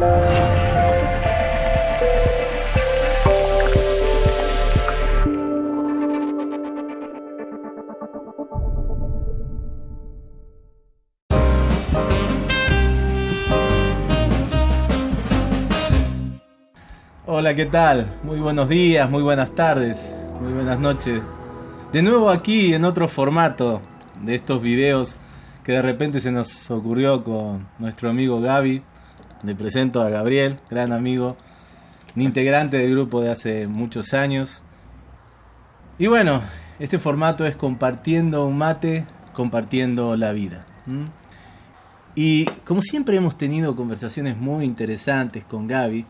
Hola, ¿qué tal? Muy buenos días, muy buenas tardes, muy buenas noches. De nuevo aquí en otro formato de estos videos que de repente se nos ocurrió con nuestro amigo Gaby. Le presento a Gabriel, gran amigo, integrante del grupo de hace muchos años. Y bueno, este formato es compartiendo un mate, compartiendo la vida. Y como siempre hemos tenido conversaciones muy interesantes con Gaby,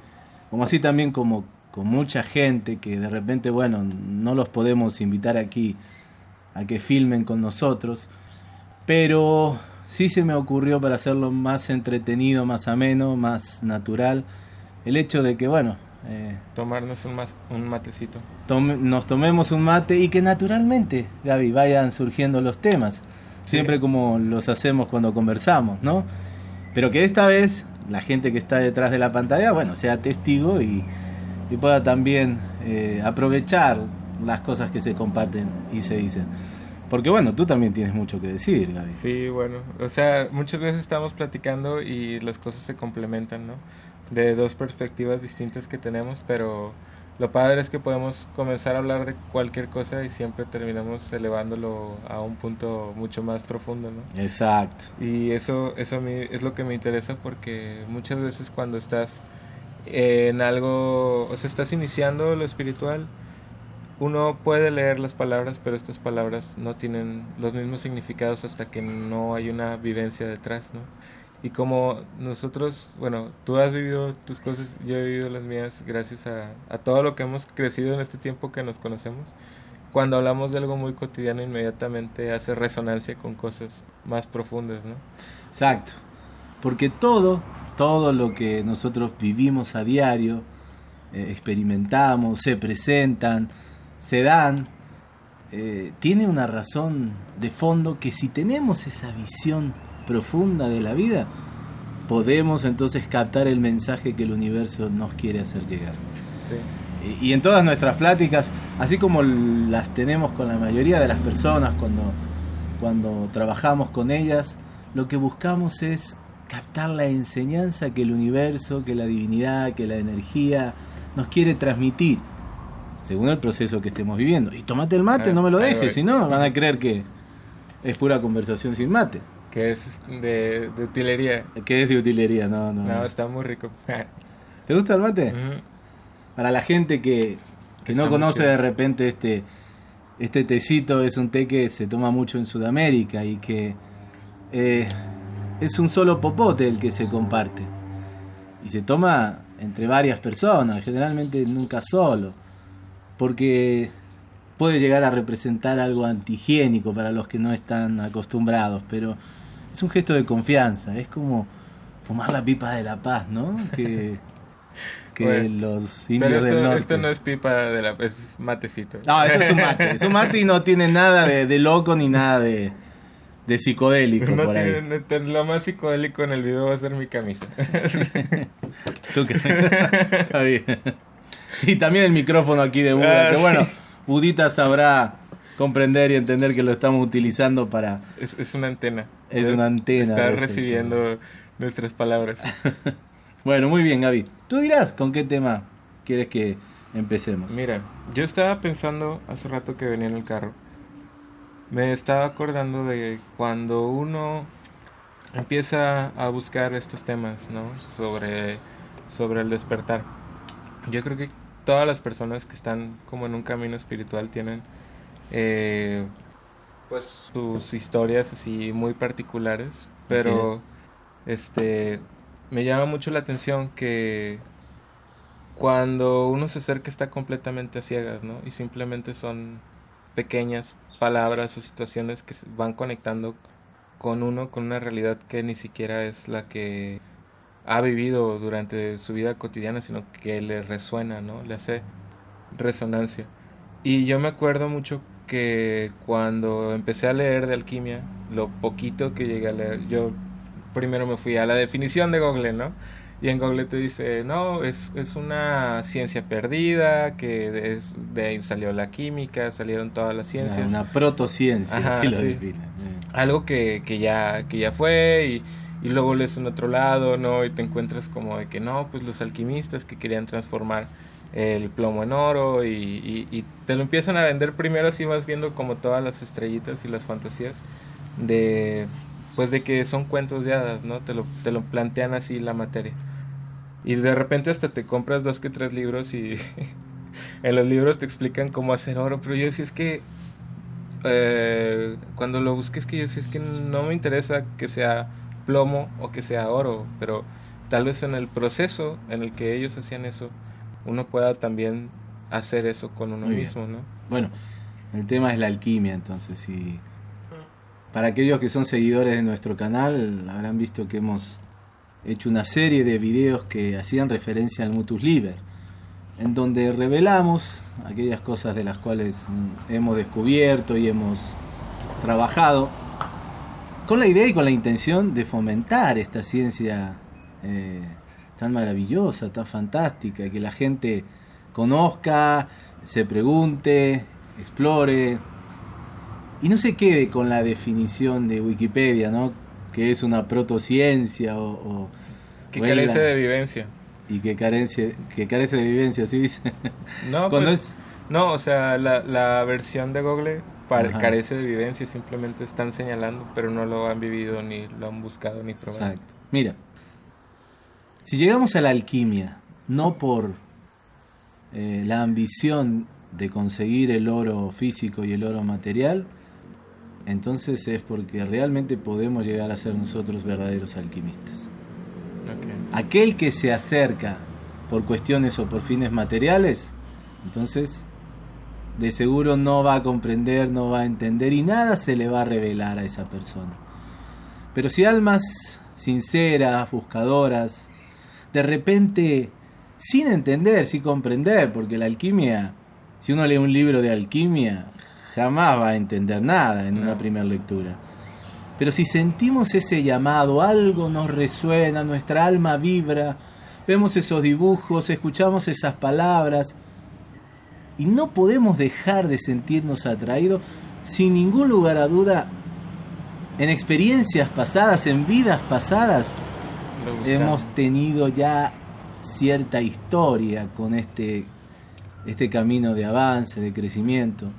como así también como con mucha gente que de repente, bueno, no los podemos invitar aquí a que filmen con nosotros, pero sí se me ocurrió para hacerlo más entretenido, más ameno, más natural, el hecho de que, bueno, eh, tomarnos un, un matecito. nos tomemos un mate y que naturalmente, Gaby, vayan surgiendo los temas, siempre como los hacemos cuando conversamos, ¿no? Pero que esta vez la gente que está detrás de la pantalla, bueno, sea testigo y, pueda también eh, aprovechar las cosas que se comparten y se dicen. Porque bueno, tú también tienes mucho que decir, Gaby. Sí, bueno, o sea, muchas veces estamos platicando y las cosas se complementan, ¿no? De dos perspectivas distintas que tenemos, pero lo padre es que podemos comenzar a hablar de cualquier cosa y siempre terminamos elevándolo a un punto mucho más profundo, ¿no? Exacto. Y eso, eso a mí es lo que me interesa porque muchas veces cuando estás en algo, o sea, estás iniciando lo espiritual, uno puede leer las palabras, pero estas palabras no tienen los mismos significados hasta que no hay una vivencia detrás, ¿no? Y como nosotros, bueno, tú has vivido tus cosas, yo he vivido las mías gracias a, todo lo que hemos crecido en este tiempo que nos conocemos, cuando hablamos de algo muy cotidiano inmediatamente hace resonancia con cosas más profundas, ¿no? Exacto, porque todo, todo lo que nosotros vivimos a diario, eh, experimentamos, se presentan, se dan, eh, tiene una razón de fondo que si tenemos esa visión profunda de la vida, podemos entonces captar el mensaje que el universo nos quiere hacer llegar. Y, en todas nuestras pláticas, así como las tenemos con la mayoría de las personas cuando, cuando trabajamos con ellas, lo que buscamos es captar la enseñanza que el universo, que la divinidad, que la energía nos quiere transmitir, según el proceso que estemos viviendo. Y tomate el mate, no me lo dejes, si no van a creer que es pura conversación sin mate. Que es de, utilería. Que es de utilería, no, no. No, está muy rico. ¿Te gusta el mate? Para la gente que, que no conoce de repente este, este tecito, es un té que se toma mucho en Sudamérica y que eh, es un solo popote el que se comparte. Y se toma entre varias personas, generalmente nunca solo. Porque puede llegar a representar algo antihigiénico para los que no están acostumbrados, pero es un gesto de confianza, es como fumar la pipa de la paz, ¿no? Que, que los indios pero esto, del norte. esto no es pipa de la paz, es matecito. No, esto es un mate, es un mate y no tiene nada de, loco ni nada de, de psicodélico por ahí. lo más psicodélico en el video va a ser mi camisa. ¿Tú crees? Está bien. Y también el micrófono aquí de Buda, ah, que bueno, Budita sabrá comprender y entender que lo estamos utilizando para... Es, una antena. Es una antena. Está recibiendo nuestras palabras. bueno, muy bien, Gaby. Tú dirás con qué tema quieres que empecemos. Mira, yo estaba pensando hace rato que venía en el carro. Me estaba acordando de cuando uno empieza a buscar estos temas, ¿no? Sobre, sobre el despertar. Yo creo que todas las personas que están como en un camino espiritual tienen eh, pues sus historias así muy particulares, pero este me llama mucho la atención que cuando uno se acerca está completamente a ciegas, ¿no? Y simplemente son pequeñas palabras o situaciones que van conectando con uno, con una realidad que ni siquiera es la que ha vivido durante su vida cotidiana, sino que le resuena, ¿no? Le hace resonancia. Y yo me acuerdo mucho que cuando empecé a leer de alquimia, lo poquito que llegué a leer, yo primero me fui a la definición de Google, ¿no? Y en Google te dice, no, es, es una ciencia perdida, que es, de ahí salió la química, salieron todas las ciencias. Una, protociencia, así lo define. Algo que, que, ya, que ya fue y, y luego lees en otro lado, ¿no? Y te encuentras como de que no, pues los alquimistas que querían transformar el plomo en oro y, y, te lo empiezan a vender primero así vas viendo como todas las estrellitas y las fantasías de pues de que son cuentos de hadas, ¿no? Te lo, te lo plantean así la materia. Y de repente hasta te compras dos que tres libros y en los libros te explican cómo hacer oro, pero yo decía es que eh, cuando lo busques que yo decía es que no me interesa que sea plomo o que sea oro, pero tal vez en el proceso en el que ellos hacían eso, uno pueda también hacer eso con uno mismo, ¿no? Bueno, el tema es la alquimia, entonces, y para aquellos que son seguidores de nuestro canal, habrán visto que hemos hecho una serie de videos que hacían referencia al Mutus Liber, en donde revelamos aquellas cosas de las cuales hemos descubierto y hemos trabajado, con la idea y con la intención de fomentar esta ciencia eh, tan maravillosa, tan fantástica, que la gente conozca, se pregunte, explore y no se quede con la definición de Wikipedia, ¿no? Que es una protociencia o... o que carece de vivencia. Y que carece, que carece de vivencia, ¿sí dice? No, pues, no o sea, la, la versión de Google carece de vivencia, simplemente están señalando, pero no lo han vivido, ni lo han buscado, ni probado. Exacto. Mira, si llegamos a la alquimia, no por eh, la ambición de conseguir el oro físico y el oro material, entonces es porque realmente podemos llegar a ser nosotros verdaderos alquimistas. Aquel que se acerca por cuestiones o por fines materiales, entonces de seguro no va a comprender, no va a entender y nada se le va a revelar a esa persona. Pero si almas sinceras, buscadoras, de repente, sin entender, sin comprender, porque la alquimia, si uno lee un libro de alquimia, jamás va a entender nada en una primera lectura. Pero si sentimos ese llamado, algo nos resuena, nuestra alma vibra, vemos esos dibujos, escuchamos esas palabras, y no podemos dejar de sentirnos atraídos, sin ningún lugar a duda, en experiencias pasadas, en vidas pasadas, hemos tenido ya cierta historia con este, este camino de avance, de crecimiento.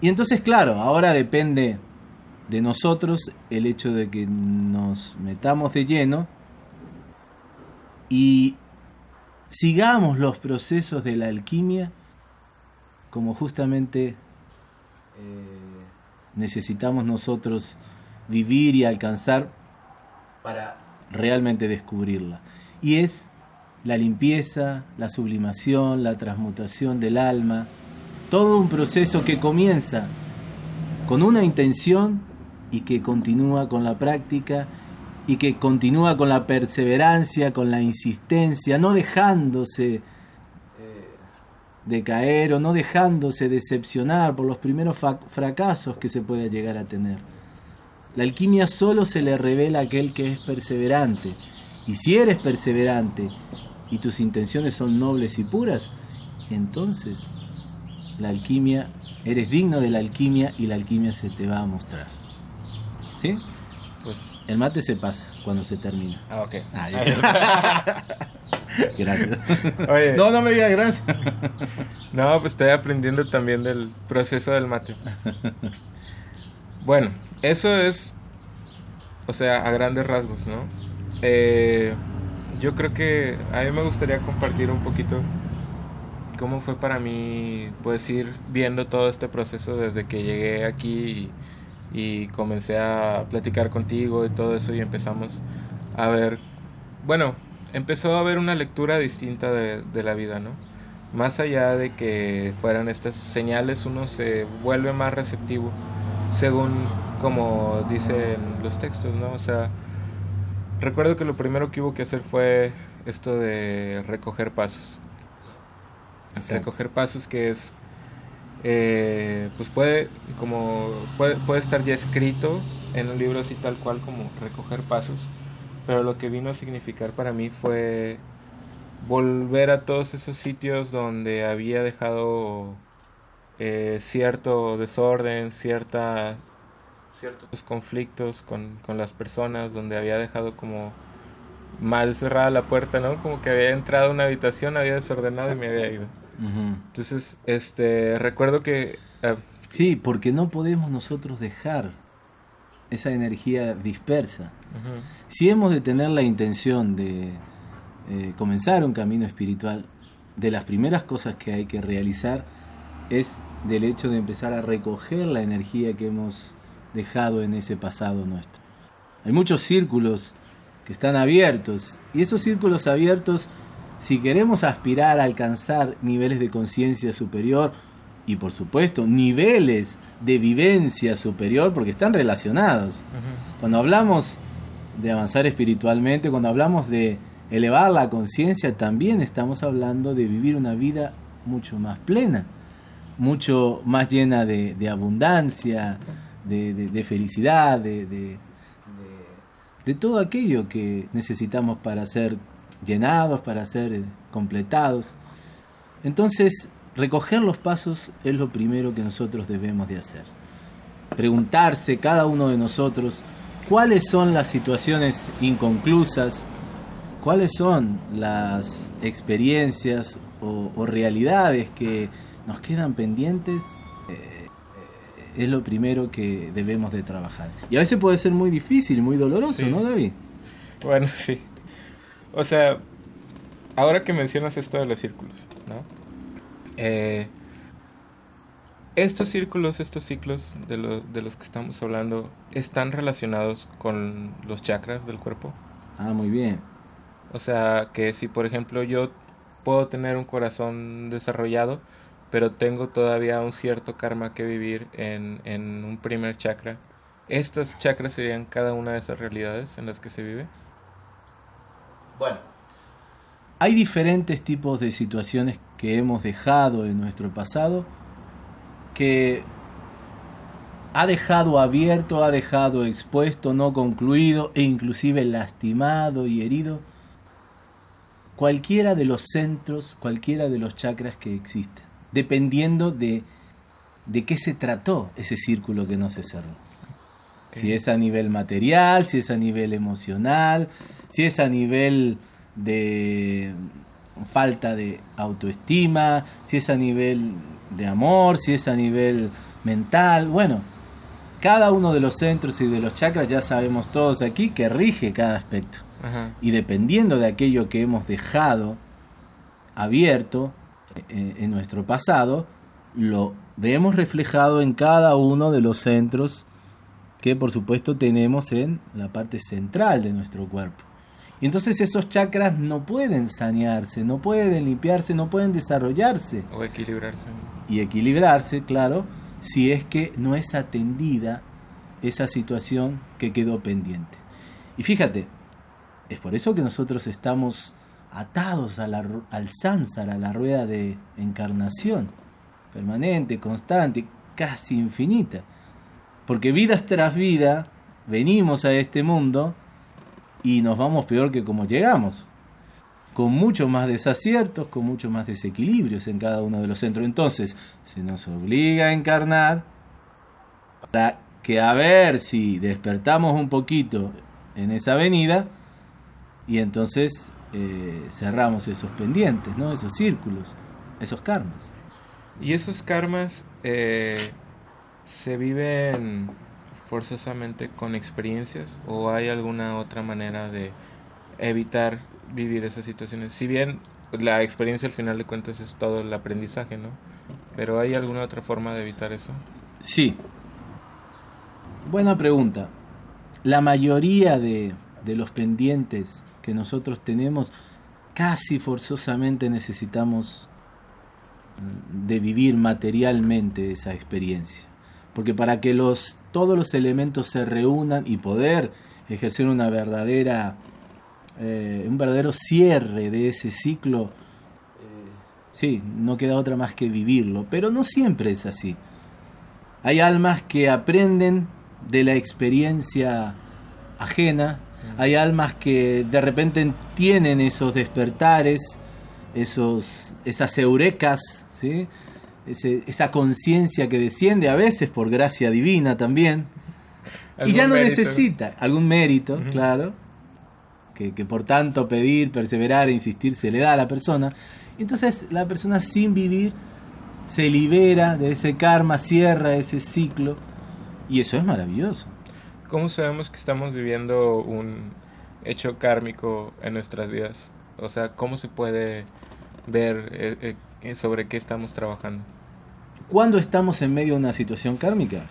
Y entonces, claro, ahora depende de nosotros el hecho de que nos metamos de lleno y sigamos los procesos de la alquimia como justamente eh, necesitamos nosotros vivir y alcanzar para realmente descubrirla. Y es la limpieza, la sublimación, la transmutación del alma, todo un proceso que comienza con una intención y que continúa con la práctica y que continúa con la perseverancia, con la insistencia, no dejándose de caer o no dejándose decepcionar por los primeros fracasos que se pueda llegar a tener. La alquimia solo se le revela a aquel que es perseverante. Y si eres perseverante y tus intenciones son nobles y puras, entonces la alquimia, eres digno de la alquimia y la alquimia se te va a mostrar. ¿Sí? Pues el mate se pasa cuando se termina. Ah, ok. Ah, gracias. no, no me digas gracias. no, pues estoy aprendiendo también del proceso del mate. Bueno, eso es, o sea, a grandes rasgos, ¿no? Eh, yo creo que a mí me gustaría compartir un poquito cómo fue para mí, pues, ir viendo todo este proceso desde que llegué aquí y, comencé a platicar contigo y todo eso y empezamos a ver, bueno, empezó a haber una lectura distinta de, de la vida, ¿no? Más allá de que fueran estas señales, uno se vuelve más receptivo según como dicen los textos, ¿no? O sea, recuerdo que lo primero que hubo que hacer fue esto de recoger pasos. Recoger pasos que es, eh, pues puede, como, puede, puede estar ya escrito en un libro así tal cual como recoger pasos, pero lo que vino a significar para mí fue volver a todos esos sitios donde había dejado eh, cierto desorden, cierta, ciertos conflictos con, con las personas, donde había dejado como mal cerrada la puerta, ¿no? Como que había entrado a una habitación, había desordenado y me había ido. Entonces, este, recuerdo que... Ah, sí, porque no podemos nosotros dejar esa energía dispersa. Si hemos de tener la intención de eh, comenzar un camino espiritual, de las primeras cosas que hay que realizar es del hecho de empezar a recoger la energía que hemos dejado en ese pasado nuestro. Hay muchos círculos que están abiertos y esos círculos abiertos, si queremos aspirar a alcanzar niveles de conciencia superior y por supuesto niveles de vivencia superior, porque están relacionados. Cuando hablamos de avanzar espiritualmente, cuando hablamos de elevar la conciencia, también estamos hablando de vivir una vida mucho más plena, mucho más llena de, abundancia, de, felicidad, de, de, todo aquello que necesitamos para ser llenados, para ser completados. Entonces, recoger los pasos es lo primero que nosotros debemos de hacer. Preguntarse cada uno de nosotros cuáles son las situaciones inconclusas, cuáles son las experiencias o, realidades que nos quedan pendientes, eh, es lo primero que debemos de trabajar. Y a veces puede ser muy difícil, muy doloroso, ¿no, David? Bueno, sí. O sea, ahora que mencionas esto de los círculos, ¿no? Eh, estos círculos, estos ciclos de, de los que estamos hablando, ¿están relacionados con los chakras del cuerpo? Ah, muy bien. O sea, que si por ejemplo yo puedo tener un corazón desarrollado, pero tengo todavía un cierto karma que vivir en, en un primer chakra, ¿estos chakras serían cada una de esas realidades en las que se vive? Bueno, hay diferentes tipos de situaciones que hemos dejado en nuestro pasado que ha dejado abierto, ha dejado expuesto, no concluido e inclusive lastimado y herido cualquiera de los centros, cualquiera de los chakras que existen, dependiendo de, de qué se trató ese círculo que no se cerró. Si es a nivel material, si es a nivel emocional, si es a nivel de falta de autoestima, si es a nivel de amor, si es a nivel mental. Bueno, cada uno de los centros y de los chakras ya sabemos todos aquí que rige cada aspecto. Y dependiendo de aquello que hemos dejado abierto eh, en nuestro pasado, lo vemos reflejado en cada uno de los centros que por supuesto tenemos en la parte central de nuestro cuerpo. Y entonces esos chakras no pueden sanearse, no pueden limpiarse, no pueden desarrollarse. O equilibrarse. Y equilibrarse, claro, si es que no es atendida esa situación que quedó pendiente. Y fíjate, es por eso que nosotros estamos atados al samsara, a la rueda de encarnación, permanente, constante, casi infinita. Porque vidas tras vida venimos a este mundo y nos vamos peor que como llegamos, con mucho más desaciertos, con mucho más desequilibrios en cada uno de los centros. Entonces, se nos obliga a encarnar para que a ver si despertamos un poquito en esa venida, y entonces eh, cerramos esos pendientes, ¿no? esos círculos, esos karmas. ¿Y esos karmas eh, se viven forzosamente con experiencias o hay alguna otra manera de evitar vivir esas situaciones? Si bien la experiencia al final de cuentas es todo el aprendizaje, ¿no? Pero ¿hay alguna otra forma de evitar eso? Sí. Buena pregunta. La mayoría de, de los pendientes que nosotros tenemos, casi forzosamente necesitamos mm, de vivir materialmente esa experiencia. Porque para que los, todos los elementos se reúnan y poder ejercer una verdadera, eh, un verdadero cierre de ese ciclo, eh, sí, no queda otra más que vivirlo. Pero no siempre es así. Hay almas que aprenden de la experiencia ajena Hay almas que de repente tienen esos despertares, esos, esas eurecas, ¿sí? Esa conciencia que desciende a veces por gracia divina también. Y ya no necesita algún mérito, claro, que, que, por tanto pedir, perseverar e insistir se le da a la persona. Entonces la persona sin vivir se libera de ese karma, cierra ese ciclo y eso es maravilloso. ¿Cómo sabemos que estamos viviendo un hecho kármico en nuestras vidas? O sea, ¿cómo se puede ver eh, eh, sobre qué estamos trabajando? ¿Cuándo estamos en medio de una situación kármica?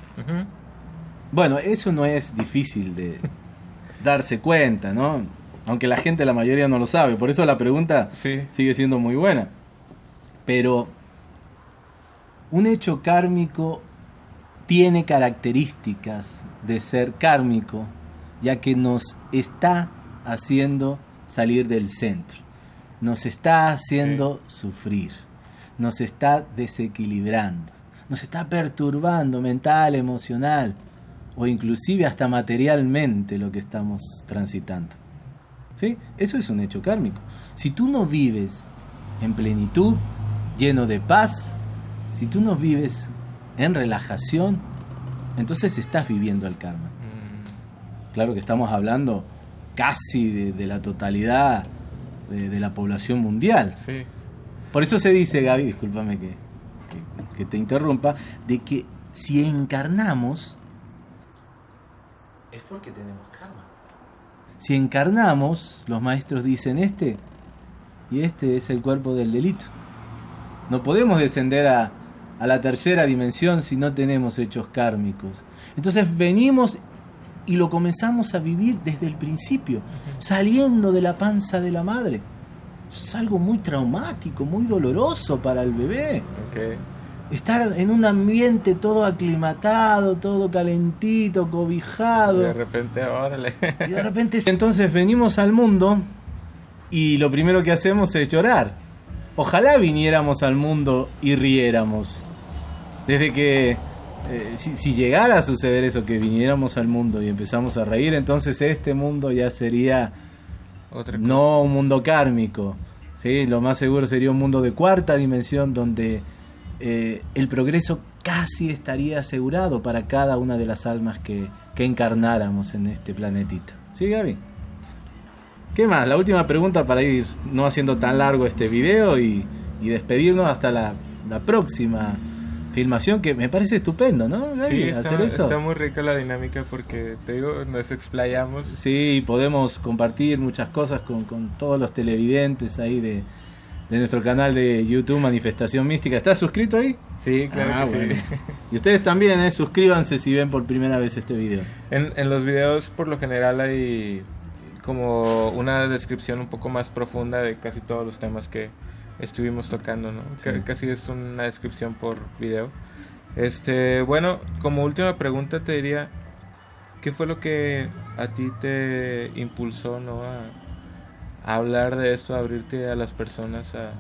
Bueno, eso no es difícil de darse cuenta, ¿no? Aunque la gente, la mayoría no lo sabe. Por eso la pregunta sigue siendo muy buena. Pero un hecho kármico tiene características de ser kármico, ya que nos está haciendo salir del centro, nos está haciendo sufrir, nos está desequilibrando, nos está perturbando mental, emocional o inclusive hasta materialmente lo que estamos transitando. ¿Sí? Eso es un hecho kármico. Si tú no vives en plenitud, lleno de paz, si tú no vives en relajación, entonces estás viviendo el karma. Mm. Claro que estamos hablando casi de, la totalidad de, la población mundial. Sí. Por eso se dice, Gaby, discúlpame que, que te interrumpa, de que si encarnamos, es porque tenemos karma. Si encarnamos, los maestros dicen este, y este es el cuerpo del delito. No podemos descender a, a la tercera dimensión si no tenemos hechos kármicos. Entonces venimos y lo comenzamos a vivir desde el principio, saliendo de la panza de la madre. Es algo muy traumático, muy doloroso para el bebé. Estar en un ambiente todo aclimatado, todo calentito, cobijado. de repente, órale. Y de repente, entonces venimos al mundo y lo primero que hacemos es llorar. Ojalá viniéramos al mundo y riéramos. Desde que eh, si, llegara a suceder eso, que viniéramos al mundo y empezamos a reír, entonces este mundo ya sería no un mundo kármico. ¿sí? Lo más seguro sería un mundo de cuarta dimensión donde eh, el progreso casi estaría asegurado para cada una de las almas que, que encarnáramos en este planetita. ¿Sí, Gaby? ¿Qué más? La última pregunta para ir no haciendo tan largo este video y, despedirnos hasta la, la próxima filmación que me parece estupendo, ¿no? sí, está, muy rica la dinámica porque, te digo, nos explayamos. Sí, podemos compartir muchas cosas con, todos los televidentes ahí de, nuestro canal de YouTube Manifestación Mística. ¿Estás suscrito ahí? Sí, claro ah, sí. Y ustedes también, ¿eh? suscríbanse si ven por primera vez este video. En, en los videos por lo general hay como una descripción un poco más profunda de casi todos los temas que, estuvimos tocando, ¿no? Casi es una descripción por video. Este, bueno, como última pregunta te diría, ¿qué fue lo que a ti te impulsó, ¿no? A, hablar de esto, a abrirte a las personas, a,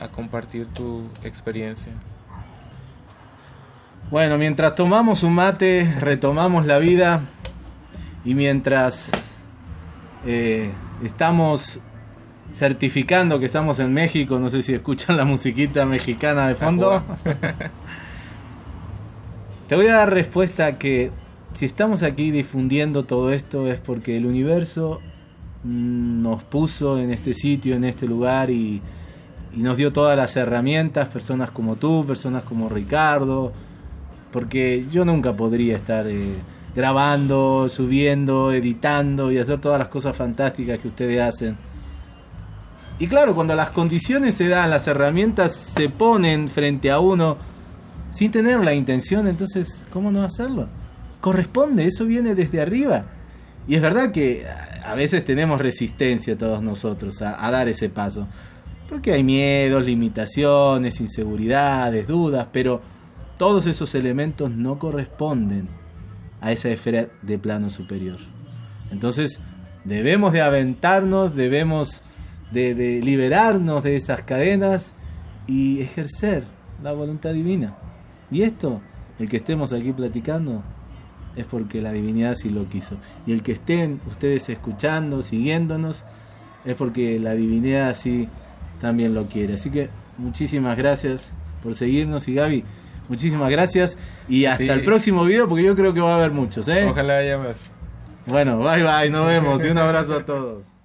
a compartir tu experiencia. Bueno, mientras tomamos un mate, retomamos la vida y mientras eh, estamos certificando que estamos en México. No sé si escuchan la musiquita mexicana de fondo. Te voy a dar respuesta que si estamos aquí difundiendo todo esto es porque el universo nos puso en este sitio, en este lugar y, nos dio todas las herramientas, personas como tú, personas como Ricardo, porque yo nunca podría estar eh, grabando, subiendo, editando y hacer todas las cosas fantásticas que ustedes hacen y claro, cuando las condiciones se dan, las herramientas se ponen frente a uno sin tener la intención, entonces, ¿cómo no hacerlo? Corresponde, eso viene desde arriba. Y es verdad que a veces tenemos resistencia todos nosotros a, dar ese paso. Porque hay miedos, limitaciones, inseguridades, dudas, pero todos esos elementos no corresponden a esa esfera de plano superior. Entonces, debemos de aventarnos, debemos de, liberarnos de esas cadenas y ejercer la voluntad divina. Y esto, el que estemos aquí platicando, es porque la divinidad sí lo quiso. Y el que estén ustedes escuchando, siguiéndonos, es porque la divinidad sí también lo quiere. Así que muchísimas gracias por seguirnos y Gaby, muchísimas gracias y hasta el próximo video porque yo creo que va a haber muchos. ¿eh? Ojalá haya más. Bueno, bye bye, nos vemos y un abrazo a todos.